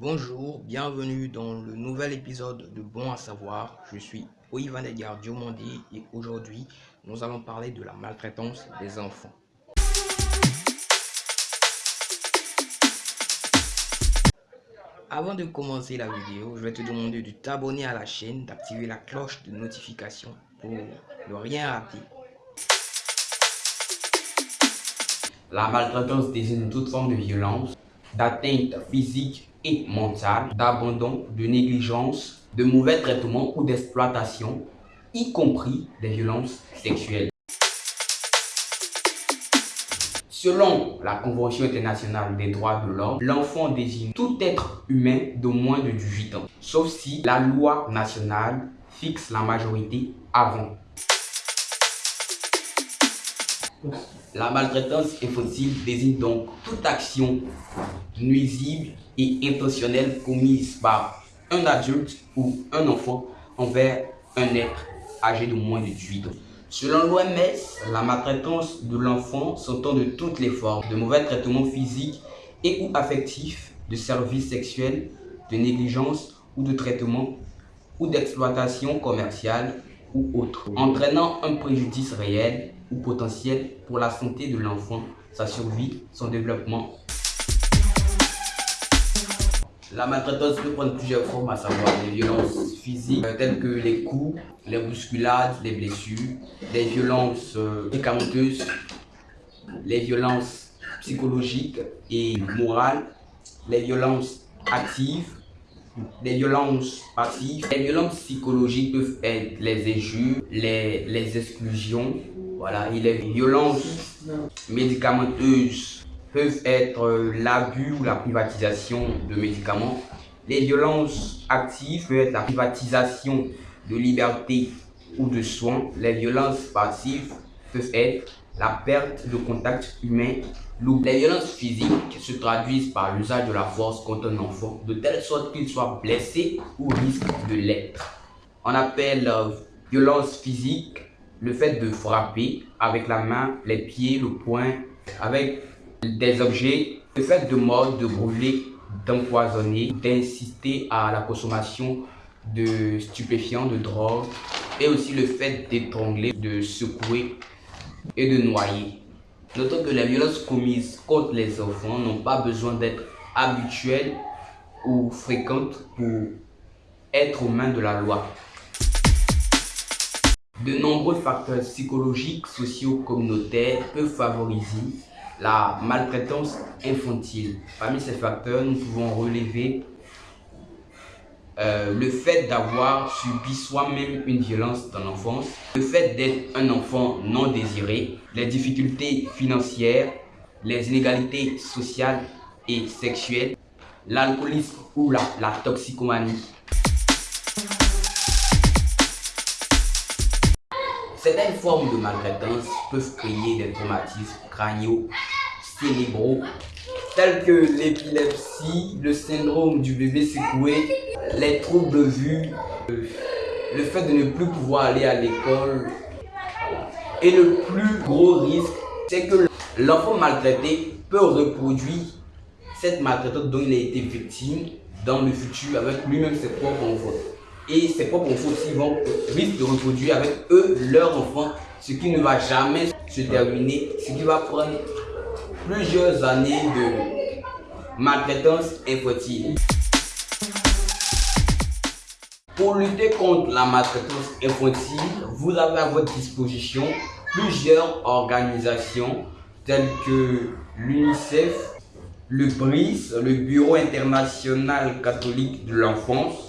Bonjour, bienvenue dans le nouvel épisode de Bon à savoir. Je suis Oivan Edgar Diomandi et aujourd'hui nous allons parler de la maltraitance des enfants. Avant de commencer la vidéo, je vais te demander de t'abonner à la chaîne, d'activer la cloche de notification pour ne rien rater. La maltraitance désigne toute forme de violence, d'atteinte physique et mentale, d'abandon, de négligence, de mauvais traitements ou d'exploitation, y compris des violences sexuelles. Selon la Convention internationale des droits de l'homme, l'enfant désigne tout être humain de moins de 18 ans, sauf si la loi nationale fixe la majorité avant. La maltraitance infantile désigne donc toute action nuisible et intentionnelle commise par un adulte ou un enfant envers un être âgé de moins de 18 ans. Selon l'OMS, la maltraitance de l'enfant s'entend de toutes les formes, de mauvais traitements physiques et ou affectifs, de services sexuels, de négligence ou de traitement ou d'exploitation commerciale ou autre, entraînant un préjudice réel ou potentiel pour la santé de l'enfant, sa survie, son développement. La maltraitance peut prendre plusieurs formes, à savoir des violences physiques euh, telles que les coups, les bousculades, les blessures, des violences euh, médicamenteuses, les violences psychologiques et morales, les violences actives, les violences passives. Les violences psychologiques peuvent être les injures, les, les exclusions, voilà, et les violences médicamenteuses peuvent être l'abus ou la privatisation de médicaments. Les violences actives peuvent être la privatisation de liberté ou de soins. Les violences passives peuvent être la perte de contact humain. Les violences physiques se traduisent par l'usage de la force contre un enfant, de telle sorte qu'il soit blessé ou risque de l'être. On appelle euh, violence physique le fait de frapper avec la main, les pieds, le poing, avec des objets, le fait de mordre, de brûler, d'empoisonner, d'insister à la consommation de stupéfiants, de drogue, et aussi le fait d'étrangler, de secouer et de noyer. Notons que les violences commises contre les enfants n'ont pas besoin d'être habituelles ou fréquentes pour être aux mains de la loi. De nombreux facteurs psychologiques, sociaux, communautaires peuvent favoriser la maltraitance infantile. Parmi ces facteurs, nous pouvons relever euh, le fait d'avoir subi soi-même une violence dans l'enfance, le fait d'être un enfant non désiré, les difficultés financières, les inégalités sociales et sexuelles, l'alcoolisme ou la, la toxicomanie. Certaines formes de maltraitance peuvent créer des traumatismes crâniaux cérébraux tels que l'épilepsie, le syndrome du bébé secoué, les troubles de vue, le fait de ne plus pouvoir aller à l'école. Et le plus gros risque, c'est que l'enfant maltraité peut reproduire cette maltraitance dont il a été victime dans le futur avec lui-même ses propres enfants et ses propres enfants aussi vont risquent de reproduire avec eux leur enfant, ce qui ne va jamais se terminer, ce qui va prendre plusieurs années de maltraitance infantile. Pour lutter contre la maltraitance infantile, vous avez à votre disposition plusieurs organisations telles que l'UNICEF, le BRIS, le Bureau international catholique de l'enfance,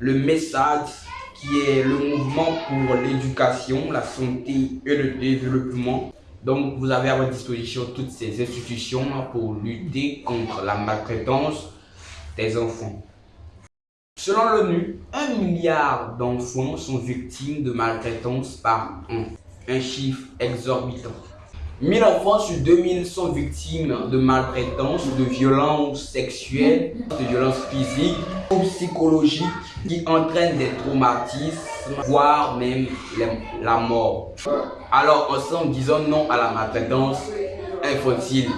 le message qui est le mouvement pour l'éducation, la santé et le développement. Donc, vous avez à votre disposition toutes ces institutions pour lutter contre la maltraitance des enfants. Selon l'ONU, un milliard d'enfants sont victimes de maltraitance par an. Un chiffre exorbitant. 1000 enfants sur 2000 sont victimes de maltraitance, de violences sexuelles, de violences physiques ou psychologiques qui entraînent des traumatismes, voire même la mort. Alors ensemble, disons non à la maltraitance infantile.